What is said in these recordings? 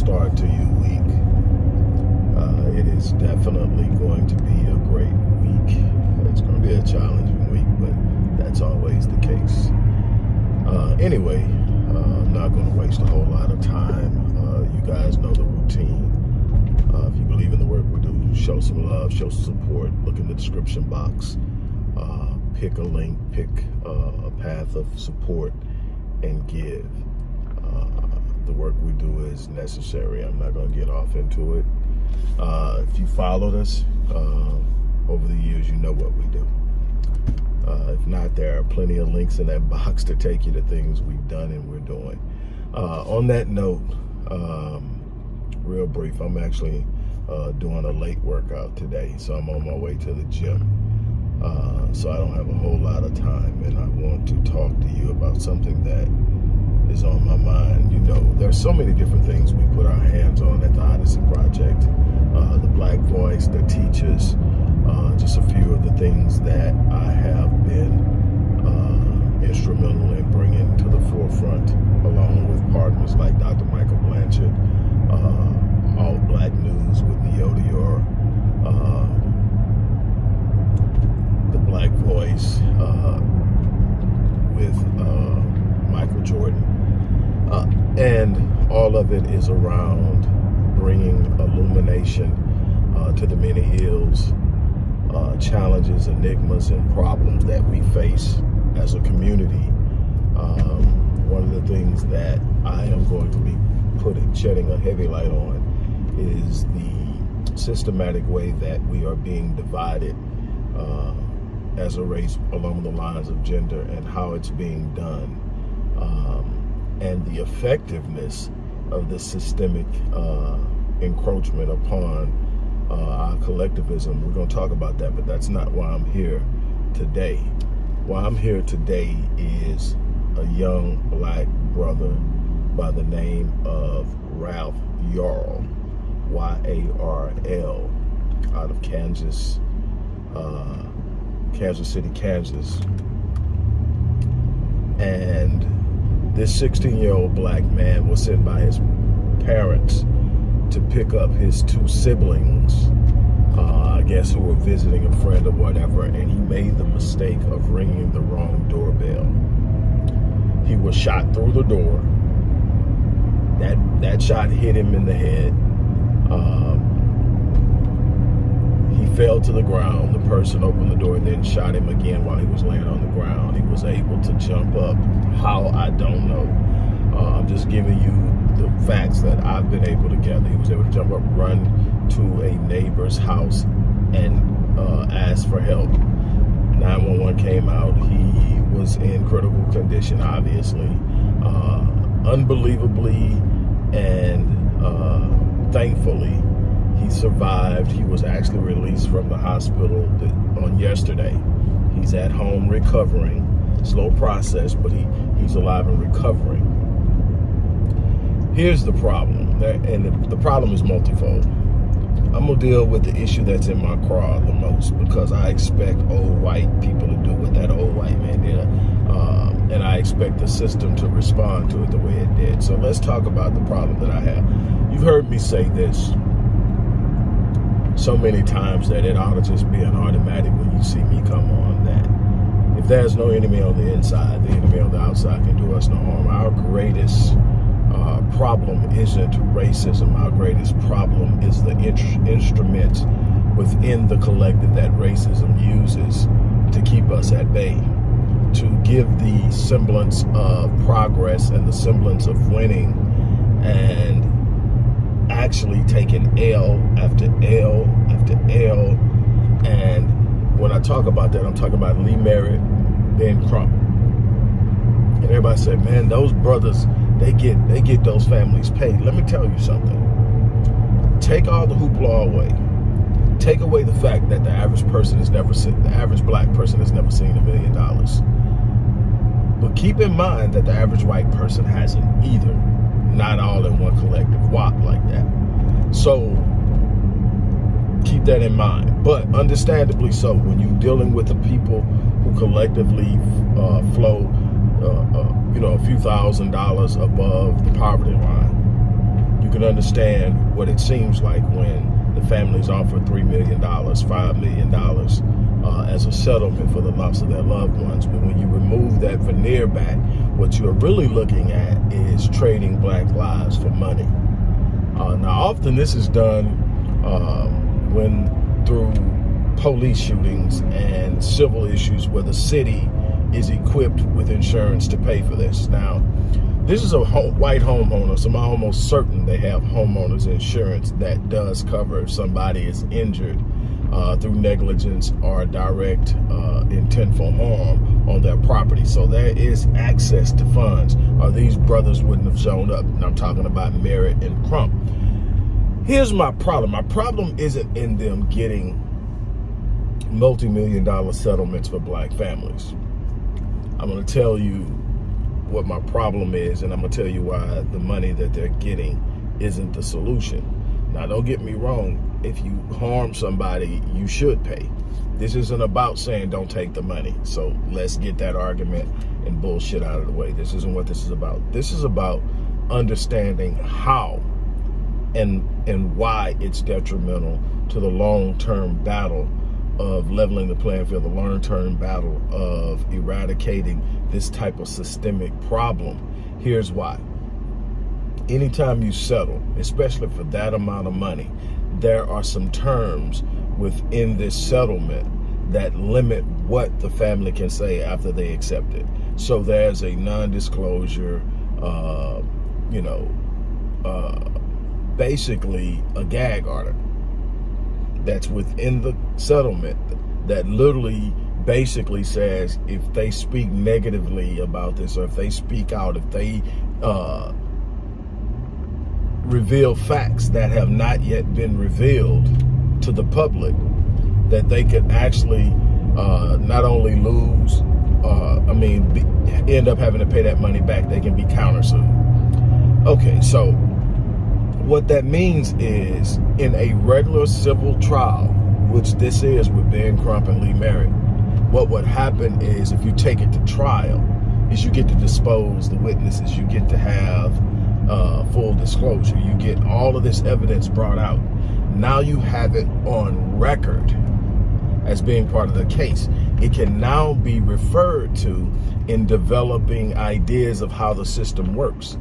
start to your week. Uh, it is definitely going to be a great week. It's going to be a challenging week, but that's always the case. Uh, anyway, uh, I'm not going to waste a whole lot of time. Uh, you guys know the routine. Uh, if you believe in the work we do, show some love, show some support. Look in the description box pick a link, pick uh, a path of support, and give. Uh, the work we do is necessary. I'm not going to get off into it. Uh, if you followed us uh, over the years, you know what we do. Uh, if not, there are plenty of links in that box to take you to things we've done and we're doing. Uh, on that note, um, real brief, I'm actually doing a late workout today, so I'm on my way to the gym. Uh, so I don't have a whole lot of time and I want to talk to you about something that is on my mind. You know, there's so many different things we put our hands on at the Odyssey Project. Uh, the Black Voice, the teachers, uh, just a few of the things that I have been uh, instrumental in bringing to the forefront along with partners like Dr. Michael Blanchard, uh, All Black News with Neodior, The Black Voice uh, with uh, Michael Jordan. Uh, and all of it is around bringing illumination uh, to the many ills, uh, challenges, enigmas, and problems that we face as a community. Um, one of the things that I am going to be putting, shedding a heavy light on is the systematic way that we are being divided uh, as a race along the lines of gender and how it's being done um, and the effectiveness of the systemic uh, encroachment upon uh, our collectivism. We're going to talk about that, but that's not why I'm here today. Why I'm here today is a young black brother by the name of Ralph Yarl, Y-A-R-L, out of Kansas, uh, Kansas City, Kansas. And this 16-year-old black man was sent by his parents to pick up his two siblings, uh, I guess who were visiting a friend or whatever, and he made the mistake of ringing the wrong doorbell. He was shot through the door. That, that shot hit him in the head. Um, fell to the ground. The person opened the door and then shot him again while he was laying on the ground. He was able to jump up. How, I don't know. Uh, I'm just giving you the facts that I've been able to gather. He was able to jump up, run to a neighbor's house, and uh, ask for help. 911 came out. He was in critical condition, obviously. Uh, unbelievably and uh, thankfully, he survived. He was actually released from the hospital on yesterday. He's at home recovering. Slow process, but he, he's alive and recovering. Here's the problem, and the, problem is multifold. I'm gonna deal with the issue that's in my craw the most because I expect old white people to do what that old white man did. Um, and I expect the system to respond to it the way it did. So let's talk about the problem that I have. You've heard me say this so many times that it ought to just be an automatic when you see me come on that if there's no enemy on the inside, the enemy on the outside can do us no harm. Our greatest uh, problem isn't racism. Our greatest problem is the instrument within the collective that racism uses to keep us at bay, to give the semblance of progress and the semblance of winning and actually taking L after L after L. And when I talk about that, I'm talking about Lee Merritt, Ben Crump. And everybody said, man, those brothers, they get they get those families paid. Let me tell you something. Take all the hoopla away. Take away the fact that the average person has never seen, the average black person has never seen a million dollars. But keep in mind that the average white person hasn't either not all in one collective WAP like that. So keep that in mind. But understandably so, when you're dealing with the people who collectively uh, flow, uh, uh, you know, a few thousand dollars above the poverty line, you can understand what it seems like when the families offer $3 million, $5 million uh, as a settlement for the loss of their loved ones. But when you remove that veneer back, what you're really looking at is trading black lives for money. Uh, now, often this is done uh, when through police shootings and civil issues where the city is equipped with insurance to pay for this. Now, this is a white homeowner, so I'm almost certain they have homeowners insurance that does cover if somebody is injured uh, through negligence or direct uh, intentful harm on their property. So there is access to funds or these brothers wouldn't have shown up. And I'm talking about Merritt and Crump. Here's my problem. My problem isn't in them getting multi-million dollar settlements for black families. I'm going to tell you what my problem is, and I'm going to tell you why the money that they're getting isn't the solution. Now, don't get me wrong. If you harm somebody, you should pay. This isn't about saying don't take the money. So let's get that argument and bullshit out of the way. This isn't what this is about. This is about understanding how and and why it's detrimental to the long-term battle of leveling the playing field, the long-term battle of eradicating this type of systemic problem. Here's why. Anytime you settle, especially for that amount of money, there are some terms within this settlement that limit what the family can say after they accept it. So there's a non-disclosure, uh, you know, uh, basically a gag order that's within the settlement that literally basically says if they speak negatively about this or if they speak out, if they uh, reveal facts that have not yet been revealed to the public, that they could actually uh, not only lose, uh, I mean, be, end up having to pay that money back, they can be countersued. Okay, so what that means is in a regular civil trial, which this is with Ben Crump and Lee Merritt, what would happen is if you take it to trial, is you get to dispose the witnesses, you get to have uh, full disclosure, you get all of this evidence brought out. Now you have it on record as being part of the case. It can now be referred to in developing ideas of how the system works.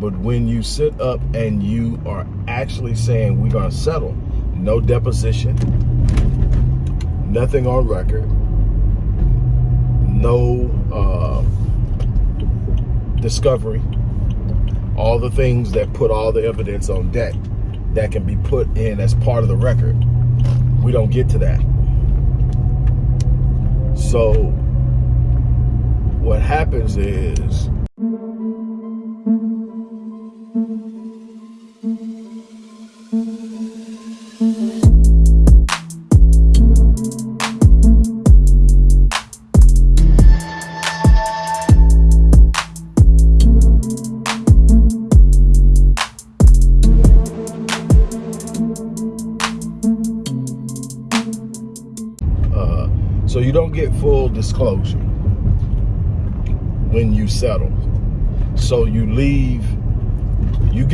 But when you sit up and you are actually saying we're going to settle, no deposition, nothing on record, no uh, discovery, all the things that put all the evidence on deck that can be put in as part of the record. We don't get to that. So what happens is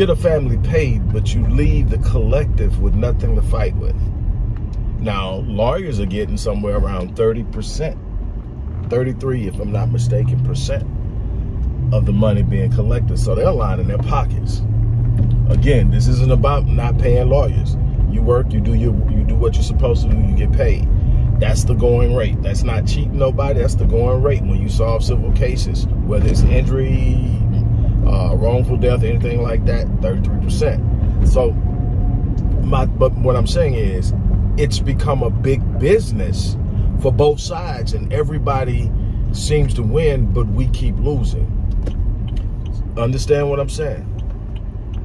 get a family paid, but you leave the collective with nothing to fight with. Now, lawyers are getting somewhere around 30%, 33 if I'm not mistaken, percent of the money being collected. So they're lining their pockets. Again, this isn't about not paying lawyers. You work, you do your, you do what you're supposed to do, you get paid. That's the going rate. That's not cheating nobody. That's the going rate when you solve civil cases, whether it's injury, uh, wrongful death, anything like that, 33%. So, my, but what I'm saying is, it's become a big business for both sides, and everybody seems to win, but we keep losing. Understand what I'm saying?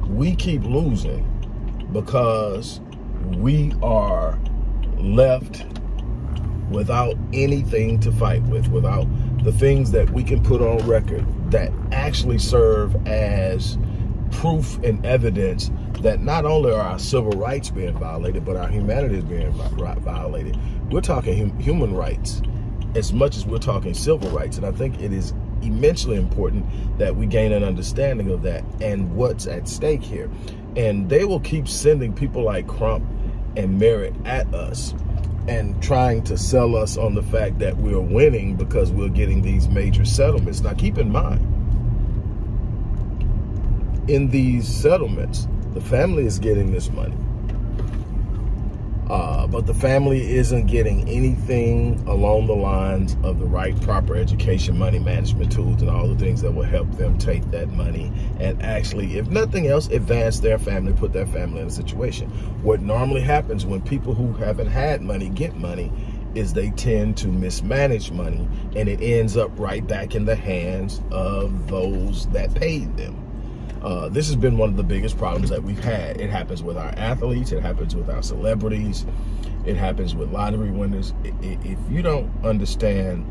We keep losing because we are left without anything to fight with, without the things that we can put on record that actually serve as proof and evidence that not only are our civil rights being violated, but our humanity is being violated. We're talking human rights as much as we're talking civil rights. And I think it is immensely important that we gain an understanding of that and what's at stake here. And they will keep sending people like Crump and Merritt at us and trying to sell us on the fact that we're winning because we're getting these major settlements. Now keep in mind, in these settlements, the family is getting this money. Uh, but the family isn't getting anything along the lines of the right proper education, money management tools, and all the things that will help them take that money and actually, if nothing else, advance their family, put their family in a situation. What normally happens when people who haven't had money get money is they tend to mismanage money and it ends up right back in the hands of those that paid them. Uh, this has been one of the biggest problems that we've had. It happens with our athletes, it happens with our celebrities, it happens with lottery winners. If you don't understand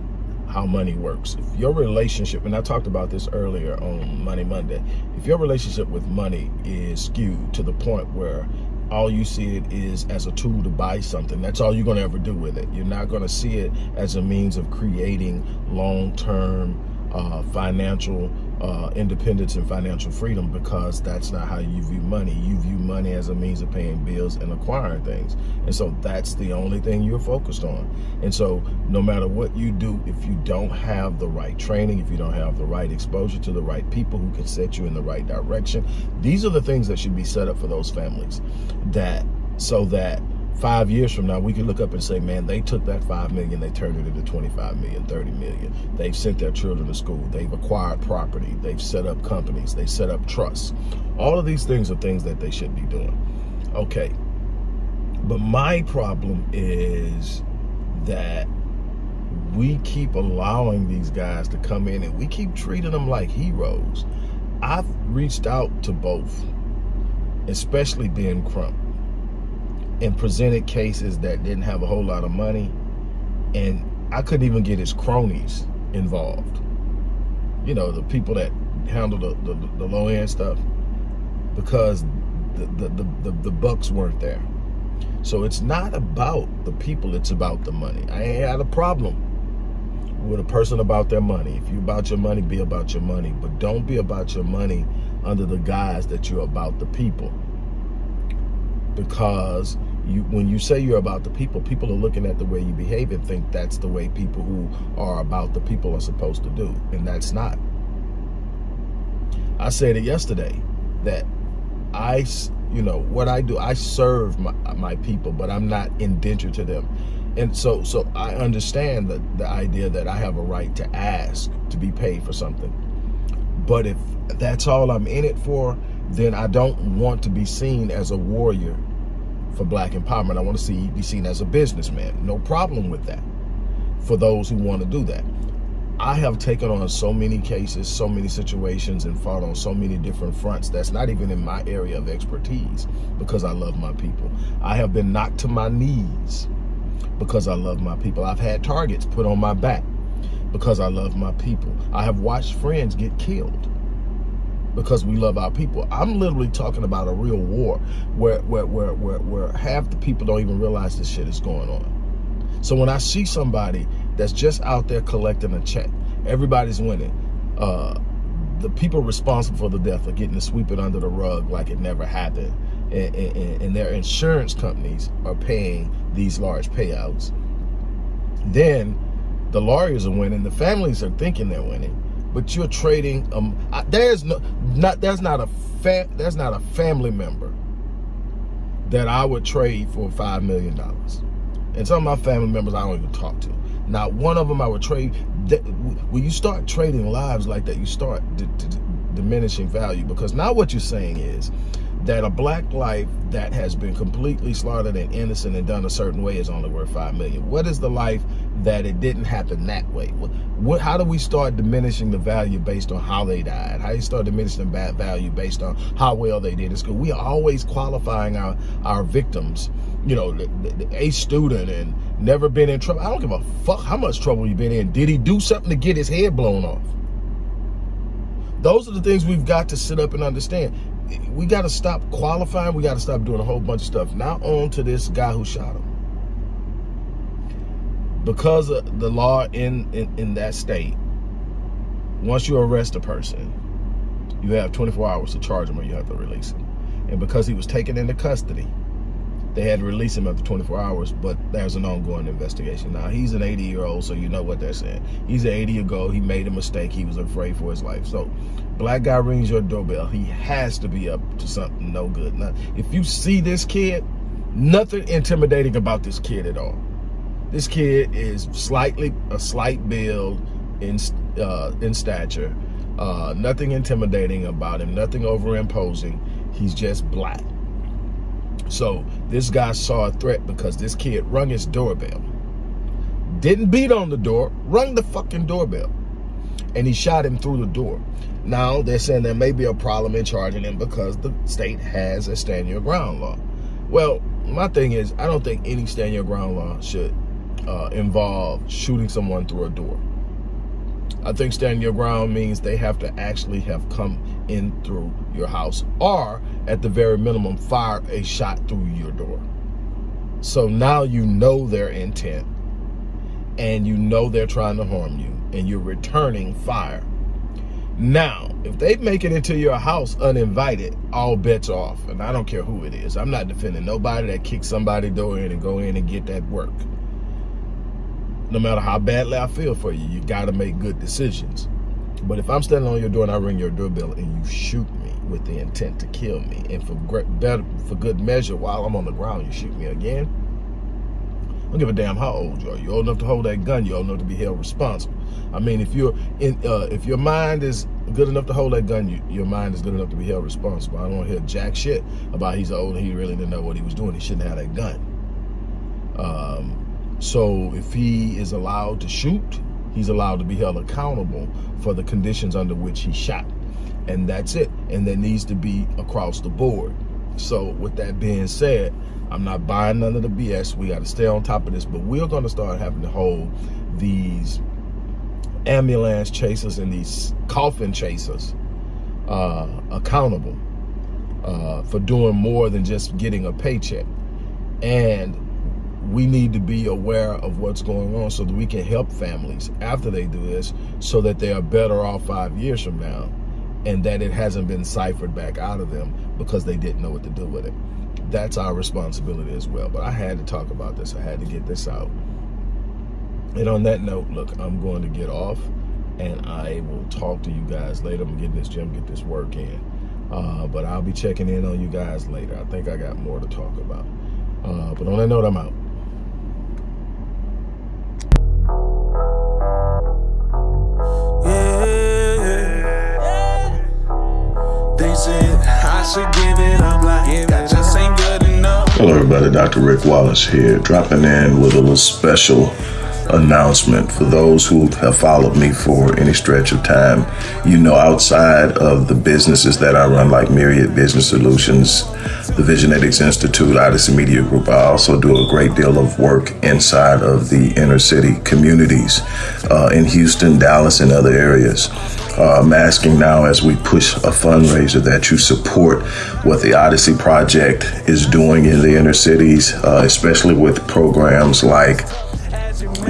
how money works, if your relationship, and I talked about this earlier on Money Monday, if your relationship with money is skewed to the point where all you see it is as a tool to buy something. That's all you're going to ever do with it. You're not going to see it as a means of creating long-term uh, financial uh, independence and financial freedom because that's not how you view money. You view money as a means of paying bills and acquiring things. And so that's the only thing you're focused on. And so no matter what you do, if you don't have the right training, if you don't have the right exposure to the right people who can set you in the right direction, these are the things that should be set up for those families that so that five years from now, we can look up and say, man, they took that five million, they turned it into 25 million, 30 million. They've sent their children to school. They've acquired property. They've set up companies. They set up trusts. All of these things are things that they should be doing. Okay. But my problem is that we keep allowing these guys to come in and we keep treating them like heroes. I've reached out to both, especially Ben Crump and presented cases that didn't have a whole lot of money. And I couldn't even get his cronies involved. You know, the people that handle the, the, the low end stuff because the, the, the, the, the bucks weren't there. So it's not about the people, it's about the money. I ain't had a problem with a person about their money. If you about your money, be about your money. But don't be about your money under the guise that you're about the people because you when you say you're about the people, people are looking at the way you behave and think that's the way people who are about the people are supposed to do. And that's not. I said it yesterday that I, you know, what I do, I serve my, my people, but I'm not indentured to them. And so so I understand the, the idea that I have a right to ask to be paid for something. But if that's all I'm in it for, then I don't want to be seen as a warrior for black empowerment. I want to see be seen as a businessman. No problem with that for those who want to do that. I have taken on so many cases, so many situations, and fought on so many different fronts that's not even in my area of expertise because I love my people. I have been knocked to my knees because I love my people. I've had targets put on my back because I love my people. I have watched friends get killed because we love our people. I'm literally talking about a real war where, where, where, where, where half the people don't even realize this shit is going on. So when I see somebody that's just out there collecting a check, everybody's winning. Uh, the people responsible for the death are getting to sweep it under the rug like it never happened. And, and, and their insurance companies are paying these large payouts. Then the lawyers are winning. The families are thinking they're winning but you're trading um there's no not there's not a there's not a family member that I would trade for five million dollars. And some of my family members I don't even talk to. Not one of them I would trade when you start trading lives like that you start diminishing value. Because now what you're saying is that a black life that has been completely slaughtered and innocent and done a certain way is only worth five million. What is the life that it didn't happen that way? What, how do we start diminishing the value based on how they died? How do you start diminishing the value based on how well they did in school? We are always qualifying our, our victims, you know, a student and never been in trouble. I don't give a fuck how much trouble you've been in. Did he do something to get his head blown off? Those are the things we've got to sit up and understand we got to stop qualifying. We got to stop doing a whole bunch of stuff. Now on to this guy who shot him. Because of the law in, in, in that state, once you arrest a person, you have 24 hours to charge him or you have to release him. And because he was taken into custody, they had to release him after 24 hours, but there's an ongoing investigation. Now, he's an 80 year old, so you know what they're saying. He's an 80 year old, he made a mistake, he was afraid for his life. So, black guy rings your doorbell, he has to be up to something no good. Now, if you see this kid, nothing intimidating about this kid at all. This kid is slightly, a slight build in, uh, in stature, uh, nothing intimidating about him, nothing over imposing. He's just black. So this guy saw a threat because this kid rung his doorbell. Didn't beat on the door, rung the fucking doorbell. And he shot him through the door. Now they're saying there may be a problem in charging him because the state has a stand your ground law. Well, my thing is, I don't think any stand your ground law should uh, involve shooting someone through a door. I think standing your ground means they have to actually have come in through your house or at the very minimum fire a shot through your door. So now you know their intent and you know they're trying to harm you and you're returning fire. Now, if they make it into your house uninvited, all bets off. And I don't care who it is. I'm not defending nobody that kicks somebody door in and go in and get that work no matter how badly I feel for you, you got to make good decisions. But if I'm standing on your door and I ring your doorbell and you shoot me with the intent to kill me, and for better, for good measure, while I'm on the ground, you shoot me again, I don't give a damn how old you are. You're old enough to hold that gun. You're old enough to be held responsible. I mean, if you're in, uh, if your mind is good enough to hold that gun, you, your mind is good enough to be held responsible. I don't want to hear jack shit about he's old and he really didn't know what he was doing. He shouldn't have that gun. Um, so if he is allowed to shoot, he's allowed to be held accountable for the conditions under which he shot. And that's it. And that needs to be across the board. So with that being said, I'm not buying none of the BS. We got to stay on top of this. But we're going to start having to hold these ambulance chasers and these coffin chasers uh, accountable uh, for doing more than just getting a paycheck. And we need to be aware of what's going on so that we can help families after they do this so that they are better off five years from now and that it hasn't been ciphered back out of them because they didn't know what to do with it. That's our responsibility as well. But I had to talk about this. I had to get this out. And on that note, look, I'm going to get off and I will talk to you guys later. I'm getting this gym, get this work in. Uh, but I'll be checking in on you guys later. I think I got more to talk about. Uh, but on that note, I'm out. Hello everybody, Dr. Rick Wallace here, dropping in with a little special announcement for those who have followed me for any stretch of time. You know, outside of the businesses that I run, like Myriad Business Solutions, the Visionetics Institute, Odyssey Media Group, I also do a great deal of work inside of the inner city communities uh, in Houston, Dallas, and other areas. Uh, I'm asking now as we push a fundraiser that you support what the Odyssey Project is doing in the inner cities, uh, especially with programs like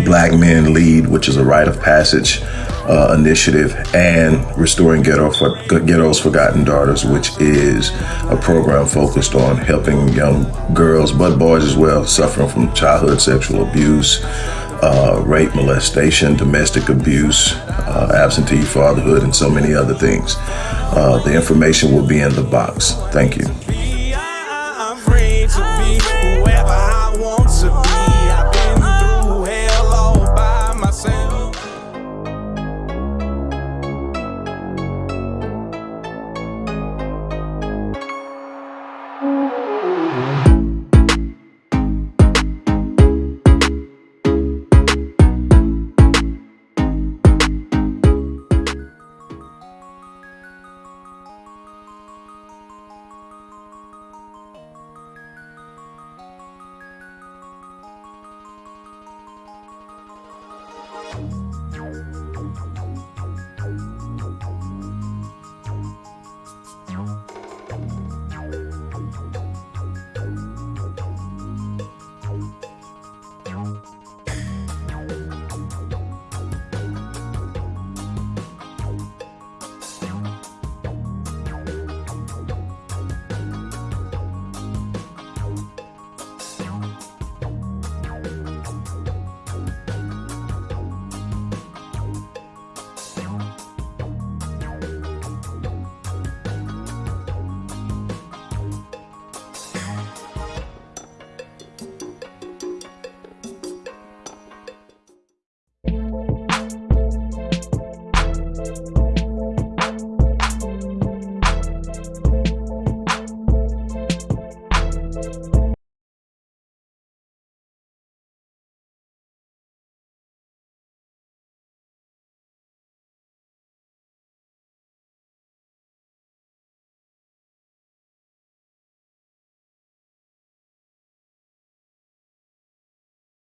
Black Men Lead, which is a rite of passage uh, initiative, and Restoring Ghetto for, Ghetto's Forgotten Daughters, which is a program focused on helping young girls, but boys as well, suffering from childhood sexual abuse, uh, rape, molestation, domestic abuse, uh, absentee fatherhood, and so many other things. Uh, the information will be in the box. Thank you.